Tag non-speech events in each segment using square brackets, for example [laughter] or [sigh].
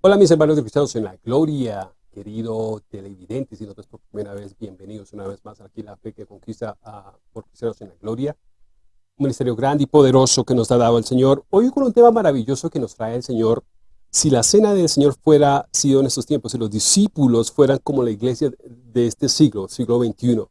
Hola mis hermanos Cristianos en la Gloria, querido televidente, si no es por primera vez, bienvenidos una vez más aquí a La Fe que Conquista por Cristianos en la Gloria. Un ministerio grande y poderoso que nos ha dado el Señor. Hoy con un tema maravilloso que nos trae el Señor. Si la cena del Señor fuera sido en estos tiempos, si los discípulos fueran como la iglesia de este siglo, siglo XXI,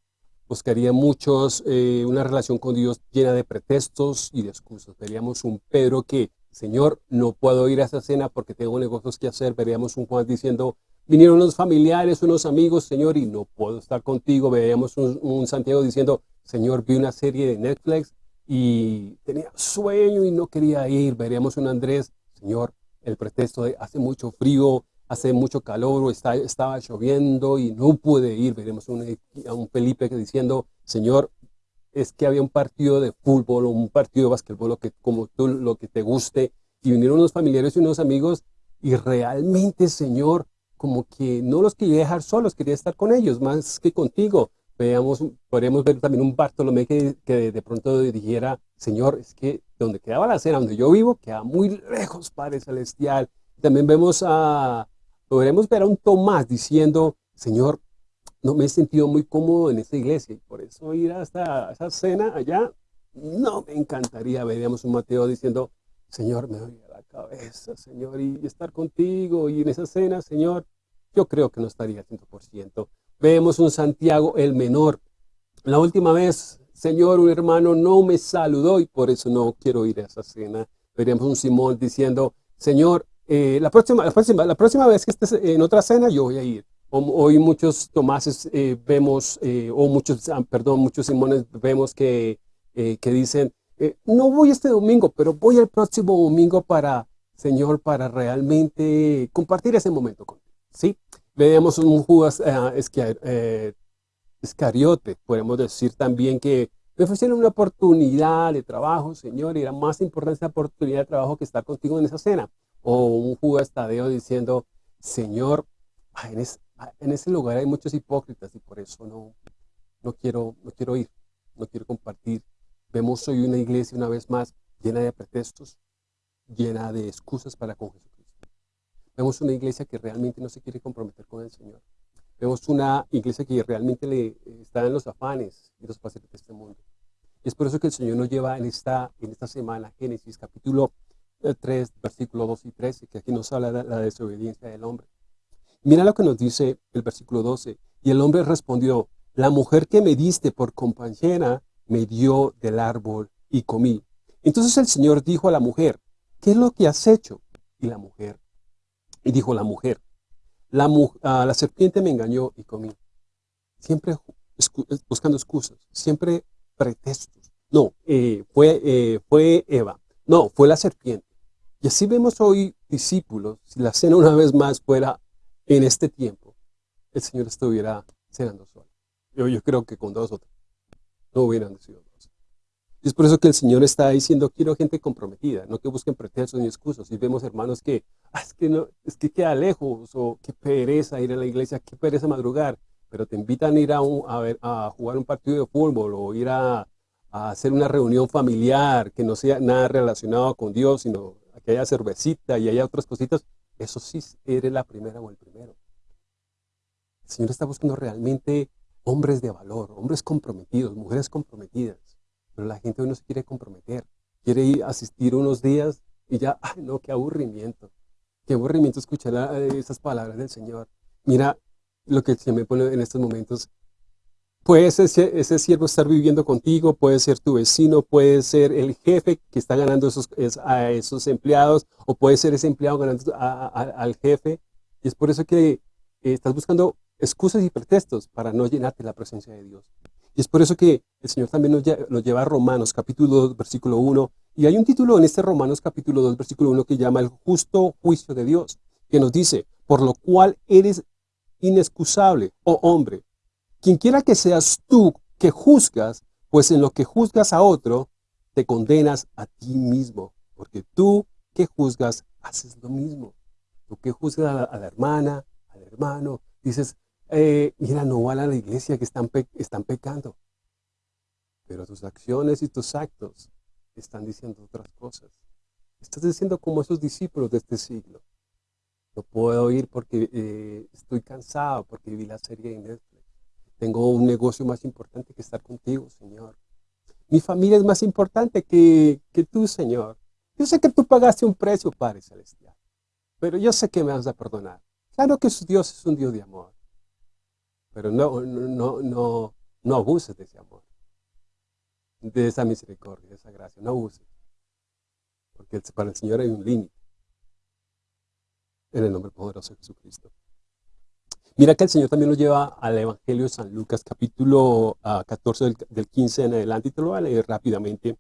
buscaría muchos eh, una relación con Dios llena de pretextos y de excusas. Veríamos un Pedro que Señor, no puedo ir a esa cena porque tengo negocios que hacer. Veríamos un Juan diciendo, vinieron unos familiares, unos amigos, Señor, y no puedo estar contigo. Veríamos un, Santiago diciendo, Señor, vi una serie de Netflix y tenía sueño y no quería ir. Veríamos un Andrés, Señor, el pretexto de hace mucho frío, hace mucho calor, está, estaba lloviendo y no pude ir. Veremos un, un Felipe diciendo, Señor, es que había un partido de fútbol o un partido de basquetbol, lo que, como tú, lo que te guste, y vinieron unos familiares y unos amigos, y realmente, Señor, como que no los quería dejar solos, quería estar con ellos, más que contigo. Veamos, podríamos ver también un Bartolomé que, que de pronto dijera, Señor, es que donde quedaba la cena, donde yo vivo, queda muy lejos, Padre Celestial. También vemos a, podremos ver a un Tomás diciendo, Señor, no me he sentido muy cómodo en esta iglesia y por eso ir hasta esa cena allá, no me encantaría. Veríamos un Mateo diciendo, Señor, me doy a la cabeza, Señor, y estar contigo y en esa cena, Señor, yo creo que no estaría 100%. Vemos un Santiago el menor. La última vez, Señor, un hermano no me saludó y por eso no quiero ir a esa cena. Veríamos un Simón diciendo, Señor, eh, la, próxima, la, próxima, la próxima vez que estés en otra cena, yo voy a ir. Hoy muchos Tomases eh, vemos, eh, o muchos, ah, perdón, muchos Simones vemos que, eh, que dicen, no voy este domingo, pero voy el próximo domingo para, Señor, para realmente compartir ese momento contigo, ¿sí? Veamos un Judas Escariote, podemos decir también que me ofrecieron una oportunidad de trabajo, Señor, y era más importante esa oportunidad de trabajo que estar contigo en esa cena. O un Judas Tadeo diciendo, Señor, en, Ah, en ese lugar hay muchos hipócritas y por eso no, no, quiero, no quiero ir, no quiero compartir. Vemos hoy una iglesia una vez más llena de pretextos, llena de excusas para con Jesucristo. Vemos una iglesia que realmente no se quiere comprometer con el Señor. Vemos una iglesia que realmente le está en los afanes y los placeres de este mundo. Es por eso que el Señor nos lleva en esta, en esta semana, Génesis capítulo 3, versículo 2 y 13, que aquí nos habla de la desobediencia del hombre. Mira lo que nos dice el versículo 12. Y el hombre respondió, la mujer que me diste por compañera me dio del árbol y comí. Entonces el Señor dijo a la mujer, ¿qué es lo que has hecho? Y la mujer, y dijo la mujer, la, ah, la serpiente me engañó y comí. Siempre buscando excusas, siempre pretextos. No, eh, fue, eh, fue Eva. No, fue la serpiente. Y así vemos hoy discípulos, si la cena una vez más fuera en este tiempo el Señor estuviera cenando solo. Yo, yo creo que con dos o tres no hubieran sido dos. Y es por eso que el Señor está diciendo, quiero gente comprometida, no que busquen pretextos ni excusas. Y vemos hermanos que, ah, es que no, es que queda lejos, o qué pereza ir a la iglesia, qué pereza madrugar, pero te invitan a ir a, a, ver, a jugar un partido de fútbol o ir a, a hacer una reunión familiar que no sea nada relacionado con Dios, sino que haya cervecita y haya otras cositas, eso sí eres la primera o el primero. El Señor está buscando realmente hombres de valor, hombres comprometidos, mujeres comprometidas. Pero la gente hoy no se quiere comprometer. Quiere ir a asistir unos días y ya, [laughs] ay no, qué aburrimiento. Qué aburrimiento escuchar esas palabras del Señor. Mira lo que se me pone en estos momentos. Puede ser ese siervo estar viviendo contigo, puede ser tu vecino, puede ser el jefe que está ganando a esos empleados, o puede ser ese empleado ganando al jefe. Y es por eso que eh, estás buscando excusas y pretextos para no llenarte la presencia de Dios. Y es por eso que el Señor también nos nos lleva a Romanos capítulo 2, versículo 1. Y hay un título en este Romanos capítulo 2, versículo 1 que llama el justo juicio de Dios, que nos dice, por lo cual eres inexcusable, oh hombre, quien quiera que seas tú que juzgas, pues en lo que juzgas a otro, te condenas a ti mismo, porque tú que juzgas, haces lo mismo. Tú que juzgas a la, hermana, al hermano, dices, eh, mira, no van a la iglesia que están, están pecando. Pero tus acciones y tus actos están diciendo otras cosas. Estás diciendo como esos discípulos de este siglo. No puedo ir porque eh, estoy cansado, porque vi la serie de Netflix. Tengo un negocio más importante que estar contigo, Señor. Mi familia es más importante que, que tú, Señor. Yo sé que tú pagaste un precio, Padre Celestial. Pero yo sé que me vas a perdonar. Claro que Dios es un Dios de amor. Pero no, no, no, no abuses de ese amor. De esa misericordia, de esa gracia. No abuses. Porque para el Señor hay un límite. En el nombre poderoso de Jesucristo. Mira que el Señor también nos lleva al Evangelio de San Lucas, capítulo 14 ah, del, 15 en adelante, y te lo voy a leer rápidamente.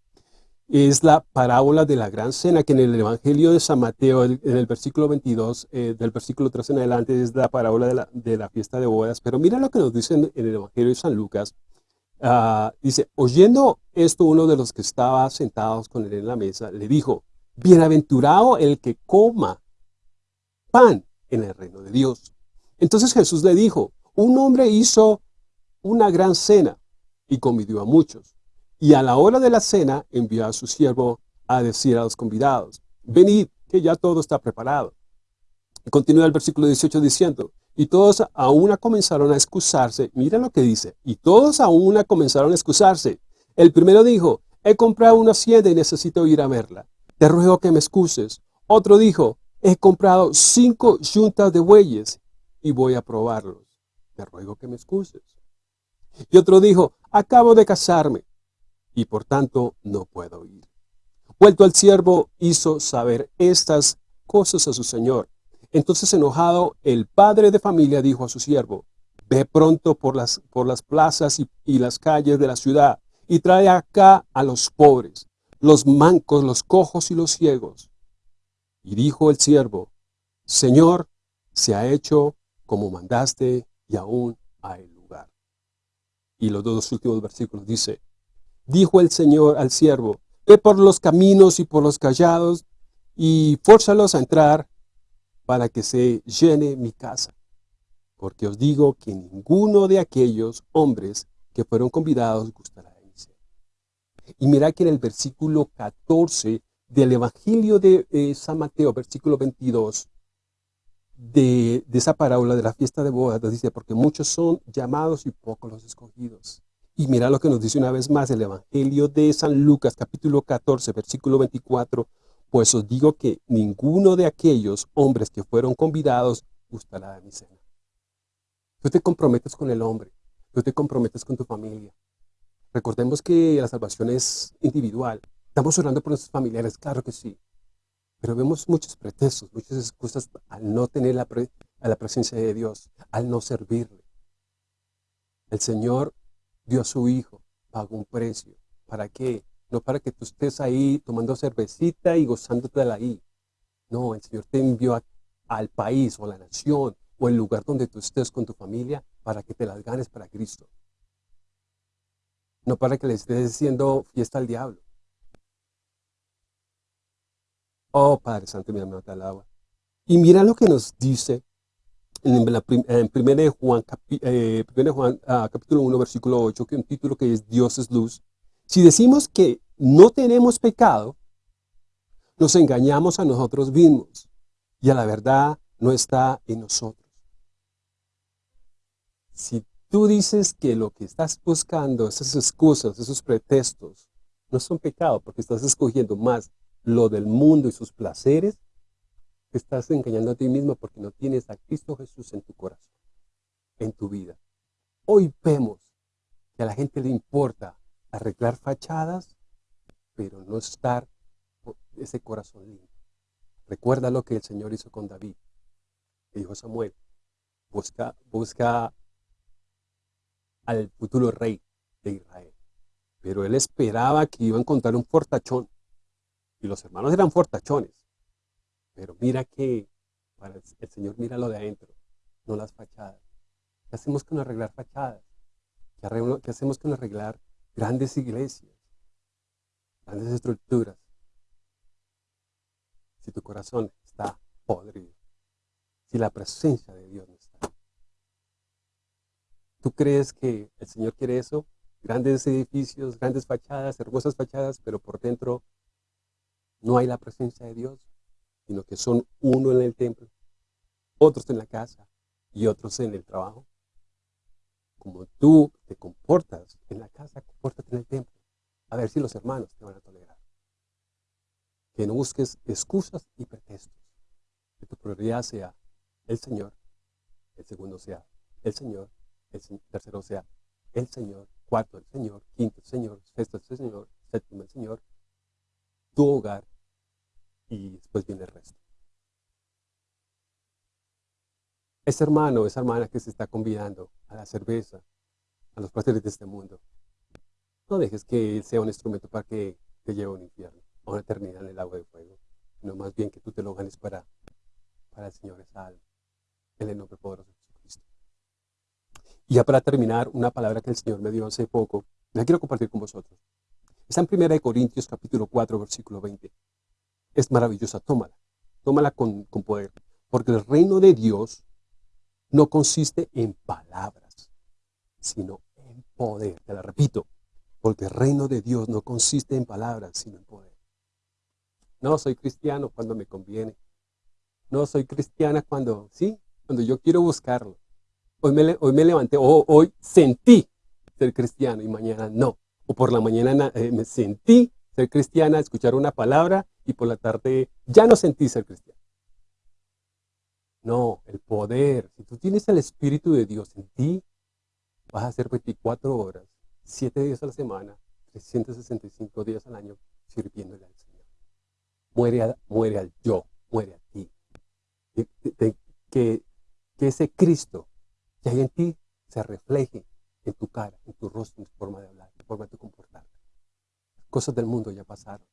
Es la parábola de la gran cena, que en el Evangelio de San Mateo, en el versículo 22, eh, del versículo 13 en adelante, es la parábola de la, fiesta de bodas. Pero mira lo que nos dice en, el Evangelio de San Lucas. Ah, dice, oyendo esto, uno de los que estaba sentados con él en la mesa, le dijo, bienaventurado el que coma pan en el reino de Dios. Entonces Jesús le dijo, un hombre hizo una gran cena y convidió a muchos. Y a la hora de la cena envió a su siervo a decir a los convidados, venid, que ya todo está preparado. Y continúa el versículo 18 diciendo, y todos a una comenzaron a excusarse. Mira lo que dice, y todos a una comenzaron a excusarse. El primero dijo, he comprado una hacienda y necesito ir a verla. Te ruego que me excuses. Otro dijo, he comprado cinco yuntas de bueyes y voy a probarlos. Te ruego que me excuses. Y otro dijo, acabo de casarme y por tanto no puedo ir. Vuelto al siervo, hizo saber estas cosas a su señor. Entonces enojado, el padre de familia dijo a su siervo, ve pronto por las, por las plazas y, y las calles de la ciudad y trae acá a los pobres, los mancos, los cojos y los ciegos. Y dijo el siervo, Señor, se ha hecho como mandaste y aún hay lugar. Y los dos últimos versículos dice, dijo el Señor al siervo, ve por los caminos y por los callados y fórzalos a entrar para que se llene mi casa. Porque os digo que ninguno de aquellos hombres que fueron convidados gustará de mi Y mira que en el versículo 14 del Evangelio de eh, San Mateo, versículo 22, de, esa parábola de la fiesta de bodas, dice, porque muchos son llamados y pocos los escogidos. Y mira lo que nos dice una vez más el Evangelio de San Lucas, capítulo 14, versículo 24, pues os digo que ninguno de aquellos hombres que fueron convidados gustará de mi cena. Tú te comprometes con el hombre, tú te comprometes con tu familia. Recordemos que la salvación es individual. Estamos orando por nuestros familiares, claro que sí. Pero vemos muchos pretextos, muchas excusas al no tener la, a la presencia de Dios, al no servirle. El Señor dio a su Hijo, pagó un precio. ¿Para qué? No para que tú estés ahí tomando cervecita y gozándote de la ahí. No, el Señor te envió al país o a la nación o el lugar donde tú estés con tu familia para que te las ganes para Cristo. No para que le estés diciendo fiesta al diablo. Oh, Padre Santo, mi alma al agua. Y mira lo que nos dice en, la, en 1 Juan, eh, ah, capítulo 1, versículo 8, que un título que es Dios es luz. Si decimos que no tenemos pecado, nos engañamos a nosotros mismos y a la verdad no está en nosotros. Si tú dices que lo que estás buscando, esas excusas, esos pretextos, no son pecado porque estás escogiendo más lo del mundo y sus placeres, estás engañando a ti mismo porque no tienes a Cristo Jesús en tu corazón, en tu vida. Hoy vemos que a la gente le importa arreglar fachadas, pero no estar ese corazón limpio. Recuerda lo que el Señor hizo con David. Le dijo Samuel, busca, busca al futuro rey de Israel. Pero él esperaba que iba a encontrar un fortachón y los hermanos eran fortachones. Pero mira que el Señor mira lo de adentro, no las fachadas. ¿Qué hacemos con arreglar fachadas? ¿Qué, hacemos con arreglar grandes iglesias? Grandes estructuras. Si tu corazón está podrido. Si la presencia de Dios no está. ¿Tú crees que el Señor quiere eso? Grandes edificios, grandes fachadas, hermosas fachadas, pero por dentro no hay la presencia de Dios, sino que son uno en el templo. otros en la casa y otros en el trabajo. Como tú te comportas en la casa, compórtate en el templo. A ver si los hermanos te van a tolerar. Que no busques excusas y pretextos. Que tu prioridad sea el Señor, el segundo sea el Señor, el tercero sea el Señor, cuarto el Señor, quinto el Señor, sexto el Señor, séptimo el Señor, tu hogar y después viene el resto. Ese hermano, esa hermana que se está convidando a la cerveza, a los placeres de este mundo, no dejes que él sea un instrumento para que te lleve a un infierno, a una eternidad en el agua de fuego, sino más bien que tú te lo ganes para, para el Señor esa alma, en el nombre poderoso de Jesucristo. Y ya para terminar, una palabra que el Señor me dio hace poco, la quiero compartir con vosotros. Está en 1 Corintios capítulo 4, versículo 20. Es maravillosa, tómala, tómala con, poder, porque el reino de Dios no consiste en palabras, sino en poder. Te la repito, porque el reino de Dios no consiste en palabras, sino en poder. No soy cristiano cuando me conviene. No soy cristiana cuando, sí, cuando yo quiero buscarlo. Hoy me, hoy me levanté, o hoy sentí ser cristiano y mañana no. O por la mañana eh, me sentí ser cristiana, escuchar una palabra y por la tarde ya no sentí ser cristiano. No, el poder. Si tú tienes el Espíritu de Dios en ti, vas a hacer 24 horas, 7 días a la semana, 365 días al año, sirviéndole al Señor. Muere, muere al yo, muere a ti. Que, que, ese Cristo que hay en ti se refleje en tu cara, en tu rostro, en tu forma de hablar, forma de comportarte. Cosas del mundo ya pasaron.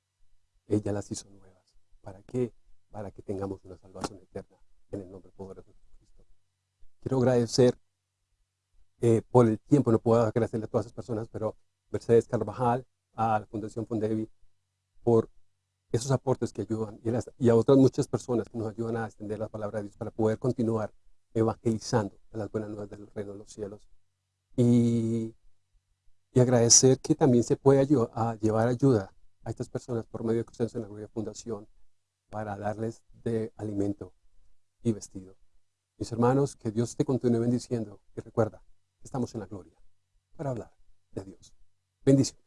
Ella las hizo nuevas. ¿Para qué? Para que tengamos una salvación eterna en el nombre poderoso de Cristo. Quiero agradecer eh, por el tiempo, no puedo agradecerle a todas esas personas, pero Mercedes Carvajal, a la Fundación Fondevi, por esos aportes que ayudan y, a otras muchas personas que nos ayudan a extender la palabra de Dios para poder continuar evangelizando las buenas nuevas del reino de los cielos. Y, y agradecer que también se puede a llevar ayuda a estas personas por medio de Cristianos en la Fundación para darles de alimento y vestido. Mis hermanos, que Dios te continúe bendiciendo y recuerda, estamos en la gloria para hablar de Dios. Bendiciones.